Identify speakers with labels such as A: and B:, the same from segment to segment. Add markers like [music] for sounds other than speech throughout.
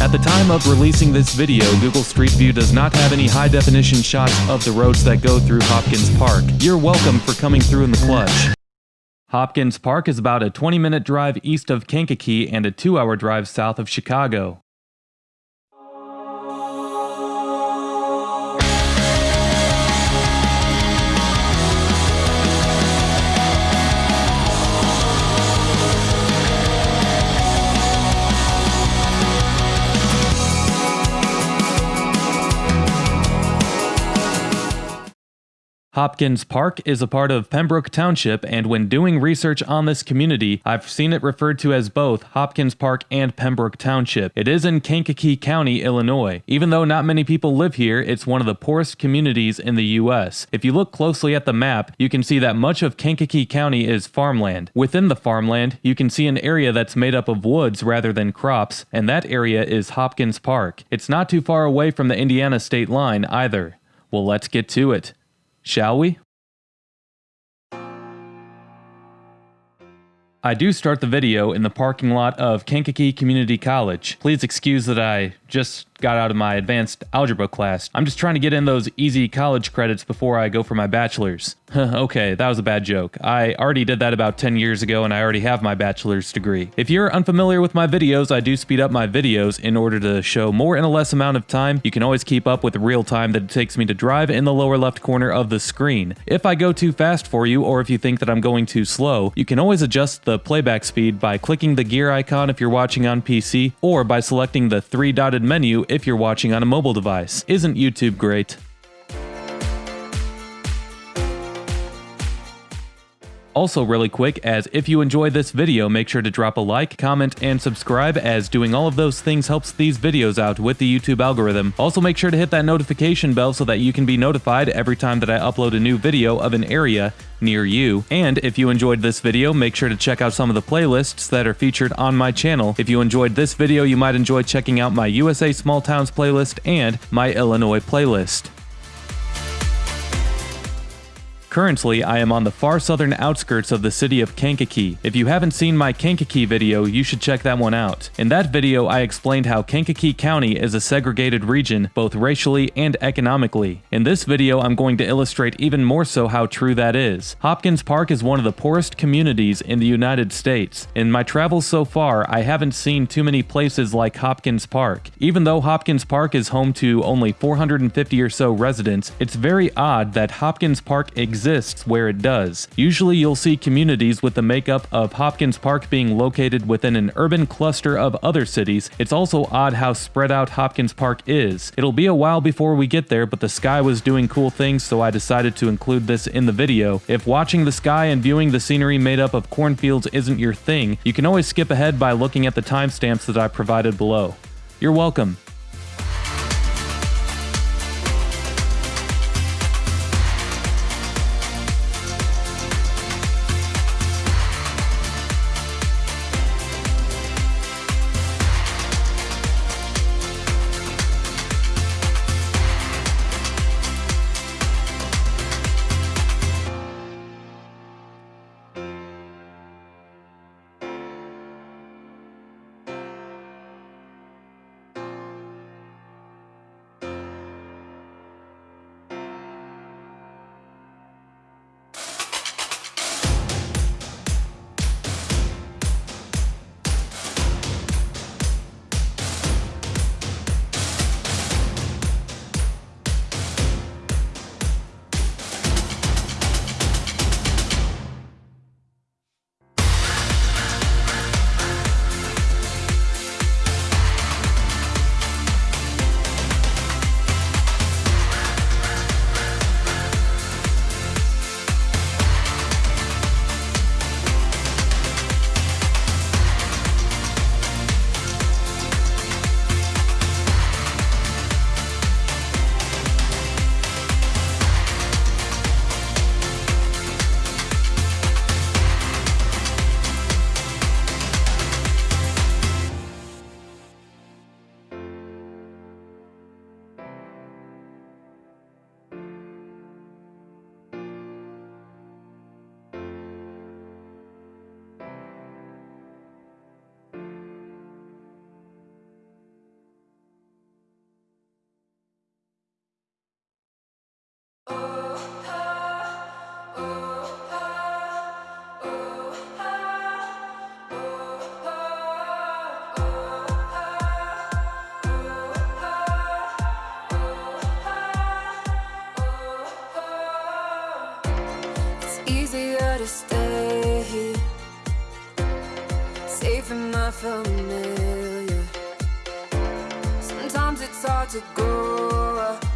A: At the time of releasing this video, Google Street View does not have any high definition shots of the roads that go through Hopkins Park. You're welcome for coming through in the clutch. Hopkins Park is about a 20 minute drive east of Kankakee and a 2 hour drive south of Chicago. Hopkins Park is a part of Pembroke Township, and when doing research on this community, I've seen it referred to as both Hopkins Park and Pembroke Township. It is in Kankakee County, Illinois. Even though not many people live here, it's one of the poorest communities in the U.S. If you look closely at the map, you can see that much of Kankakee County is farmland. Within the farmland, you can see an area that's made up of woods rather than crops, and that area is Hopkins Park. It's not too far away from the Indiana state line either. Well, let's get to it. Shall we? I do start the video in the parking lot of Kankakee Community College. Please excuse that I just got out of my advanced algebra class. I'm just trying to get in those easy college credits before I go for my bachelor's. [laughs] okay, that was a bad joke. I already did that about 10 years ago and I already have my bachelor's degree. If you're unfamiliar with my videos, I do speed up my videos in order to show more in a less amount of time. You can always keep up with the real time that it takes me to drive in the lower left corner of the screen. If I go too fast for you or if you think that I'm going too slow, you can always adjust the playback speed by clicking the gear icon if you're watching on PC or by selecting the three dotted menu if you're watching on a mobile device. Isn't YouTube great? Also really quick, as if you enjoyed this video, make sure to drop a like, comment, and subscribe as doing all of those things helps these videos out with the YouTube algorithm. Also make sure to hit that notification bell so that you can be notified every time that I upload a new video of an area near you. And if you enjoyed this video, make sure to check out some of the playlists that are featured on my channel. If you enjoyed this video, you might enjoy checking out my USA Small Towns playlist and my Illinois playlist. Currently, I am on the far southern outskirts of the city of Kankakee. If you haven't seen my Kankakee video, you should check that one out. In that video, I explained how Kankakee County is a segregated region, both racially and economically. In this video, I'm going to illustrate even more so how true that is. Hopkins Park is one of the poorest communities in the United States. In my travels so far, I haven't seen too many places like Hopkins Park. Even though Hopkins Park is home to only 450 or so residents, it's very odd that Hopkins Park exists exists where it does. Usually you'll see communities with the makeup of Hopkins Park being located within an urban cluster of other cities. It's also odd how spread out Hopkins Park is. It'll be a while before we get there, but the sky was doing cool things, so I decided to include this in the video. If watching the sky and viewing the scenery made up of cornfields isn't your thing, you can always skip ahead by looking at the timestamps that I provided below. You're welcome.
B: to stay Safe in my familiar Sometimes it's hard to grow up.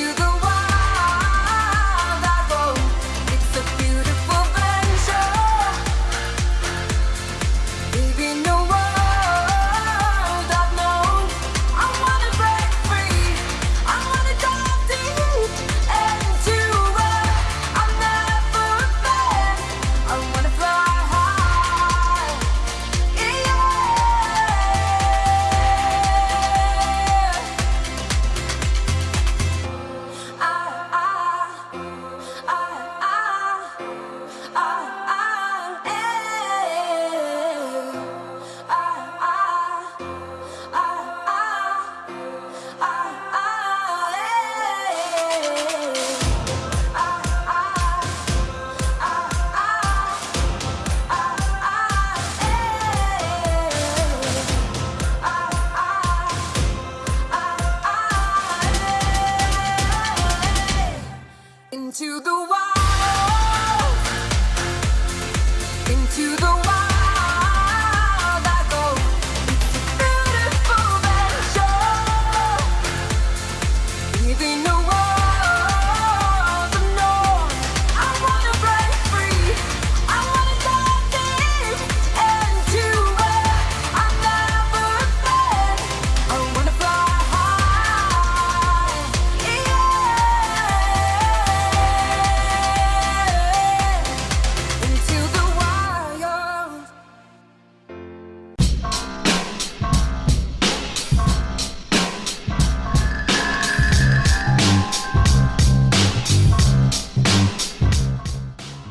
B: Into the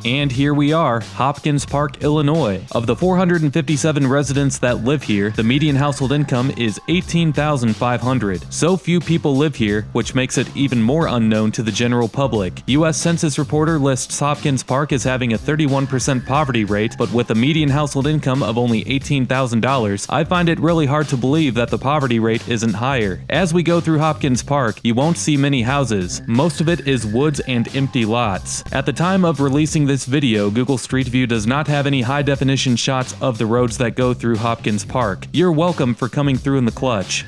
A: And here we are, Hopkins Park, Illinois. Of the 457 residents that live here, the median household income is 18,500. So few people live here, which makes it even more unknown to the general public. US Census reporter lists Hopkins Park as having a 31% poverty rate, but with a median household income of only $18,000, I find it really hard to believe that the poverty rate isn't higher. As we go through Hopkins Park, you won't see many houses. Most of it is woods and empty lots. At the time of releasing this video, Google Street View does not have any high definition shots of the roads that go through Hopkins Park. You're welcome for coming through in the clutch.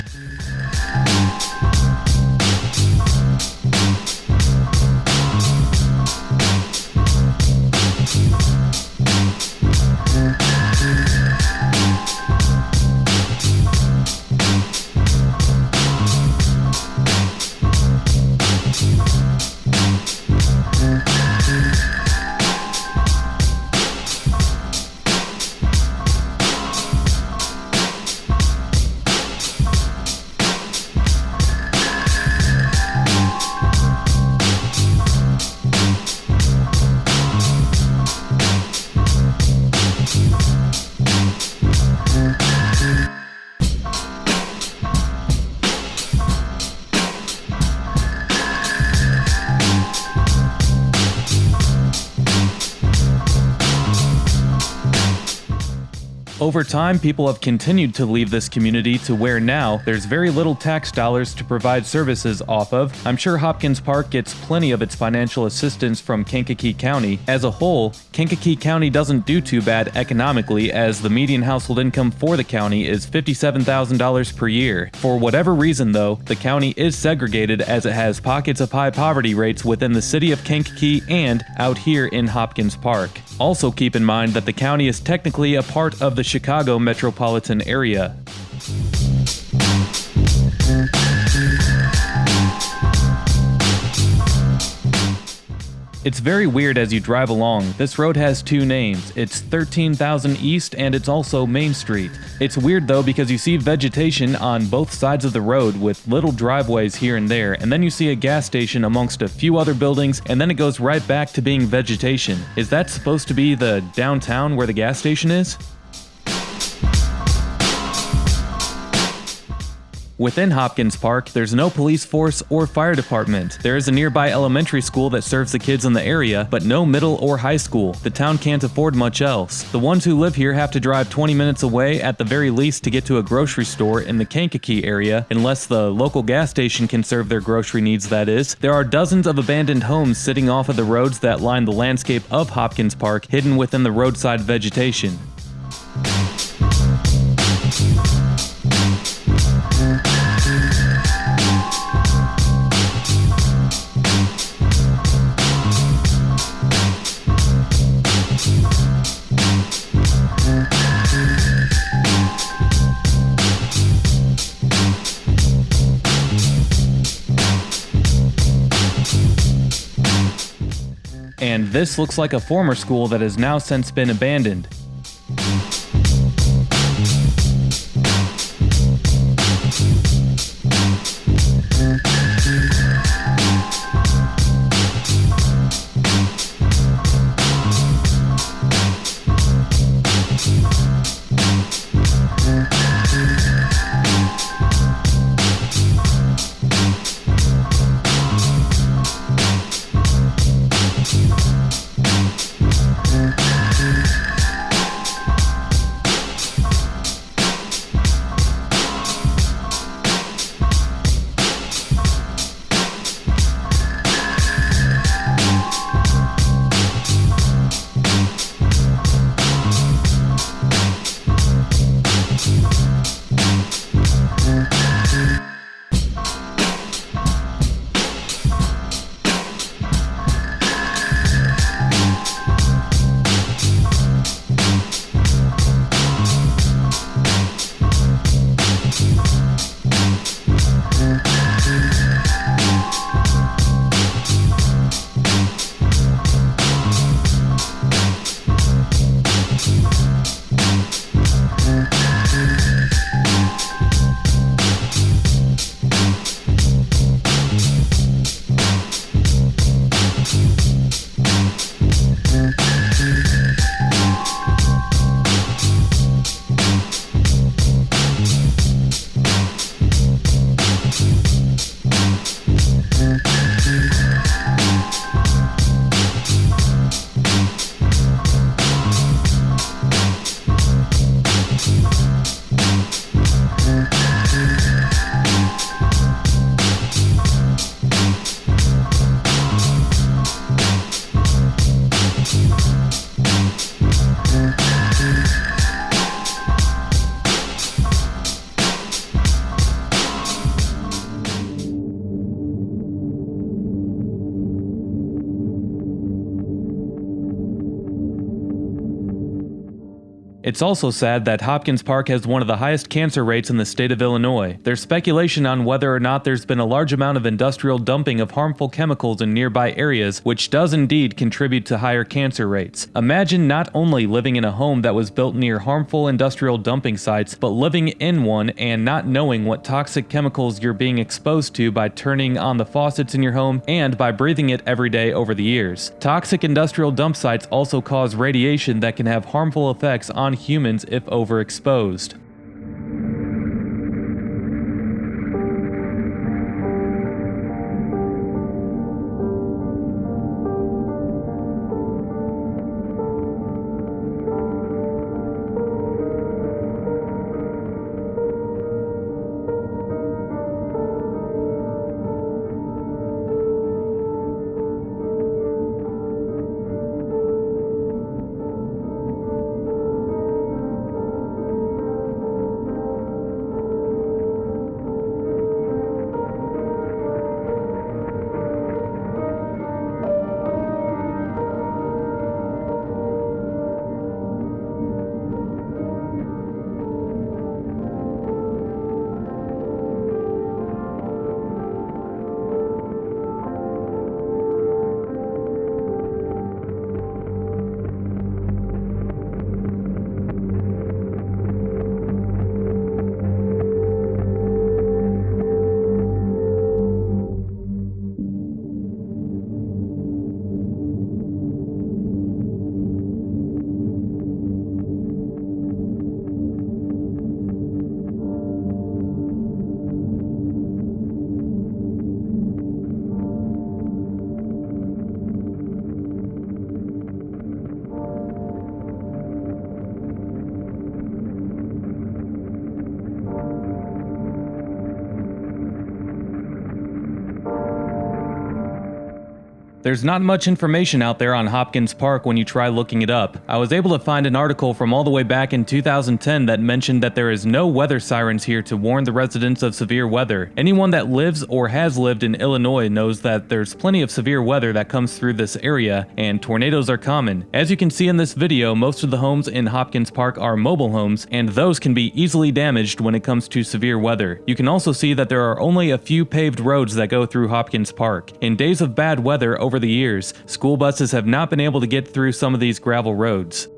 A: Over time, people have continued to leave this community to where now there's very little tax dollars to provide services off of. I'm sure Hopkins Park gets plenty of its financial assistance from Kankakee County. As a whole, Kankakee County doesn't do too bad economically as the median household income for the county is $57,000 per year. For whatever reason though, the county is segregated as it has pockets of high poverty rates within the city of Kankakee and out here in Hopkins Park. Also keep in mind that the county is technically a part of the Chicago metropolitan area. It's very weird as you drive along. This road has two names. It's 13,000 East and it's also Main Street. It's weird though because you see vegetation on both sides of the road with little driveways here and there, and then you see a gas station amongst a few other buildings, and then it goes right back to being vegetation. Is that supposed to be the downtown where the gas station is? Within Hopkins Park, there's no police force or fire department. There is a nearby elementary school that serves the kids in the area, but no middle or high school. The town can't afford much else. The ones who live here have to drive 20 minutes away at the very least to get to a grocery store in the Kankakee area, unless the local gas station can serve their grocery needs, that is. There are dozens of abandoned homes sitting off of the roads that line the landscape of Hopkins Park, hidden within the roadside vegetation. And this looks like a former school that has now since been abandoned. It's also sad that Hopkins Park has one of the highest cancer rates in the state of Illinois. There's speculation on whether or not there's been a large amount of industrial dumping of harmful chemicals in nearby areas, which does indeed contribute to higher cancer rates. Imagine not only living in a home that was built near harmful industrial dumping sites, but living in one and not knowing what toxic chemicals you're being exposed to by turning on the faucets in your home and by breathing it every day over the years. Toxic industrial dump sites also cause radiation that can have harmful effects on humans if overexposed. There's not much information out there on Hopkins Park when you try looking it up. I was able to find an article from all the way back in 2010 that mentioned that there is no weather sirens here to warn the residents of severe weather. Anyone that lives or has lived in Illinois knows that there's plenty of severe weather that comes through this area, and tornadoes are common. As you can see in this video, most of the homes in Hopkins Park are mobile homes, and those can be easily damaged when it comes to severe weather. You can also see that there are only a few paved roads that go through Hopkins Park. In days of bad weather over the years, school buses have not been able to get through some of these gravel roads.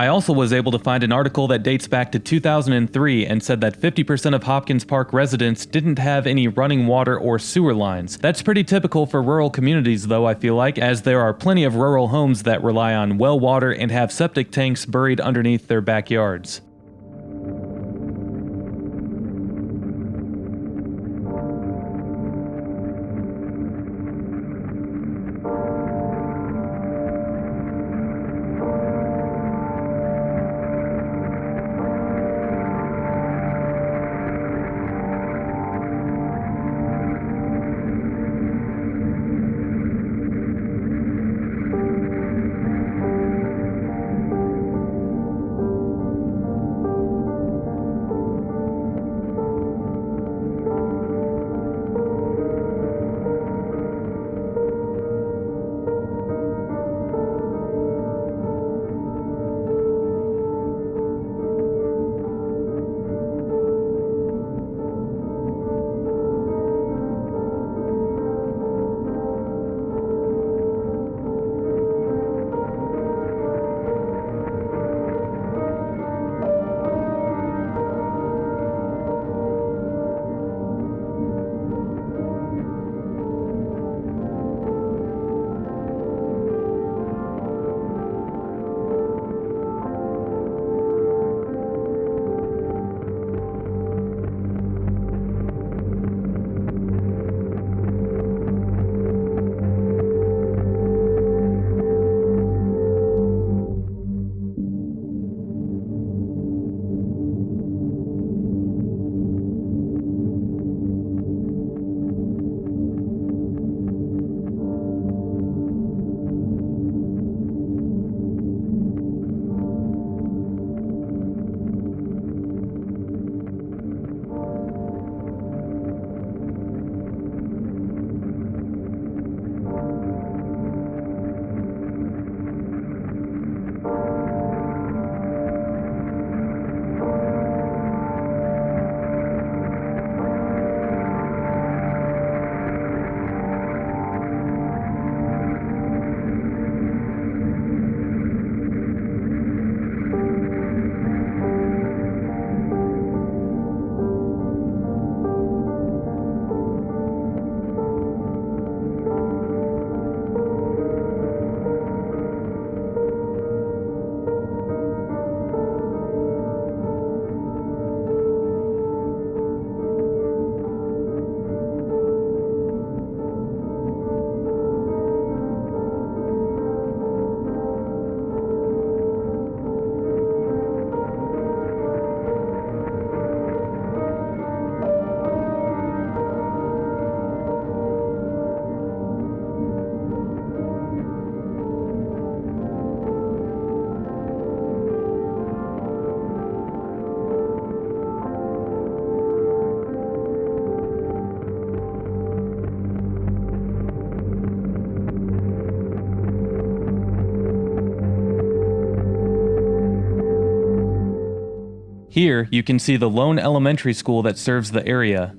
A: I also was able to find an article that dates back to 2003 and said that 50% of Hopkins Park residents didn't have any running water or sewer lines. That's pretty typical for rural communities though I feel like, as there are plenty of rural homes that rely on well water and have septic tanks buried underneath their backyards. Here, you can see the lone elementary school that serves the area.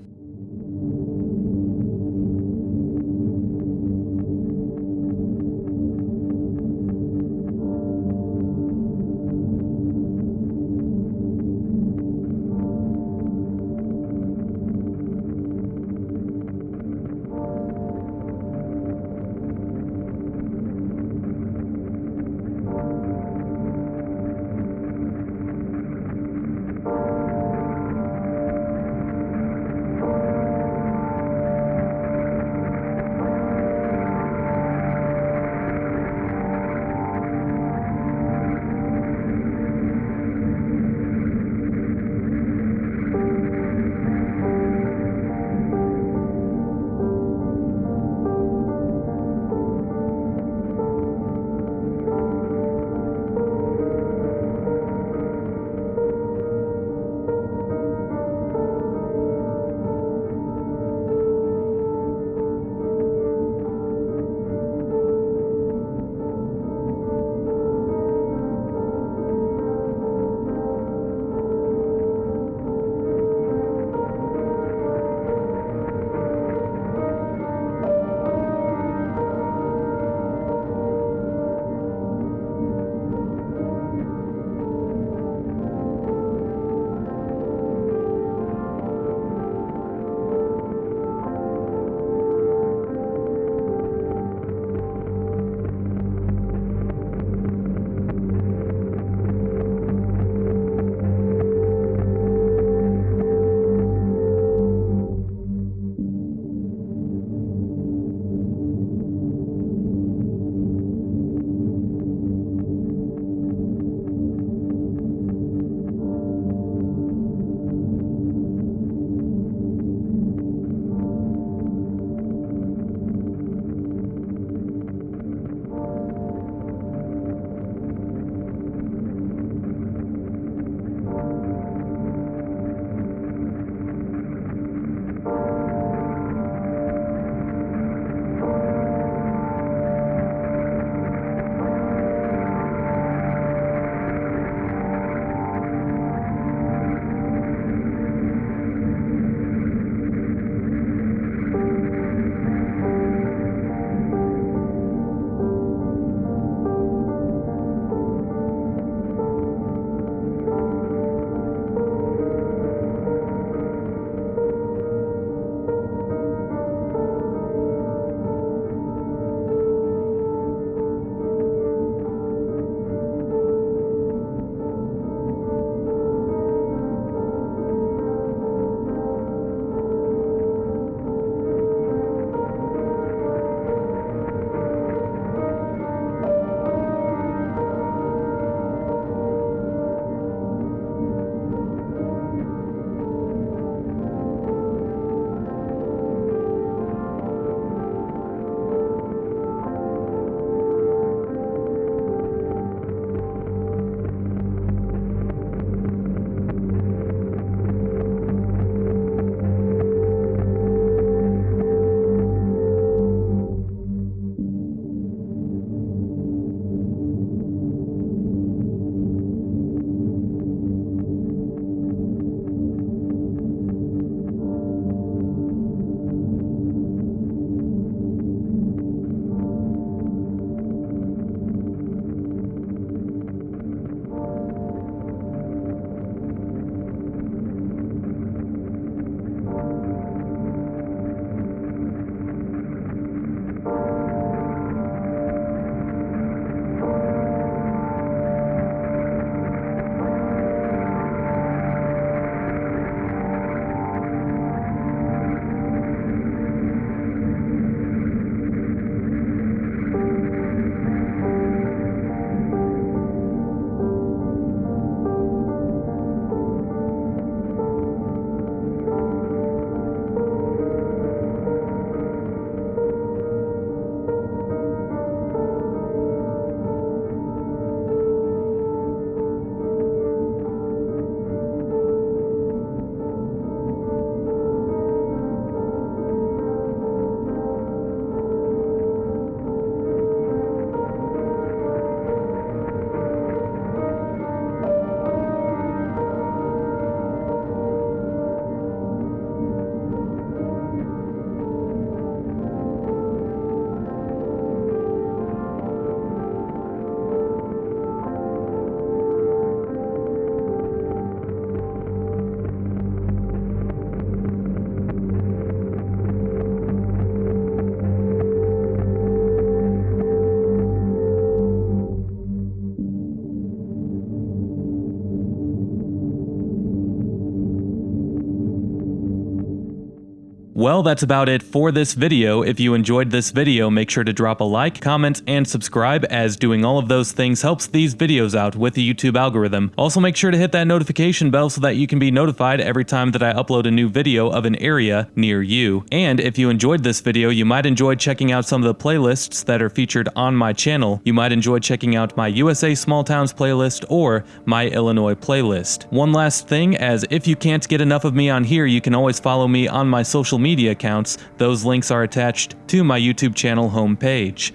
A: Well, that's about it for this video. If you enjoyed this video, make sure to drop a like, comment, and subscribe as doing all of those things helps these videos out with the YouTube algorithm. Also make sure to hit that notification bell so that you can be notified every time that I upload a new video of an area near you. And if you enjoyed this video, you might enjoy checking out some of the playlists that are featured on my channel. You might enjoy checking out my USA Small Towns playlist or my Illinois playlist. One last thing, as if you can't get enough of me on here, you can always follow me on my social media accounts. Those links are attached to my YouTube channel homepage.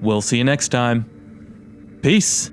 A: We'll see you next time. Peace.